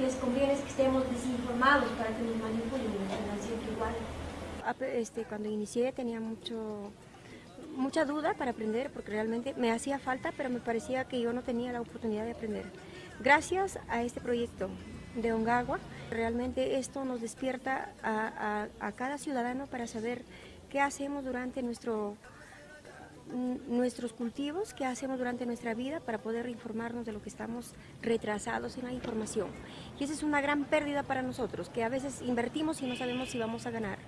Les conviene es que estemos desinformados para que nos manipulen y nos tengan siempre igual. Este, cuando inicié tenía mucho, mucha duda para aprender porque realmente me hacía falta, pero me parecía que yo no tenía la oportunidad de aprender. Gracias a este proyecto de Ongagua, realmente esto nos despierta a cada ciudadano para saber qué hacemos durante nuestro nuestros cultivos, qué hacemos durante nuestra vida para poder informarnos de lo que estamos retrasados en la información. Y esa es una gran pérdida para nosotros, que a veces invertimos y no sabemos si vamos a ganar.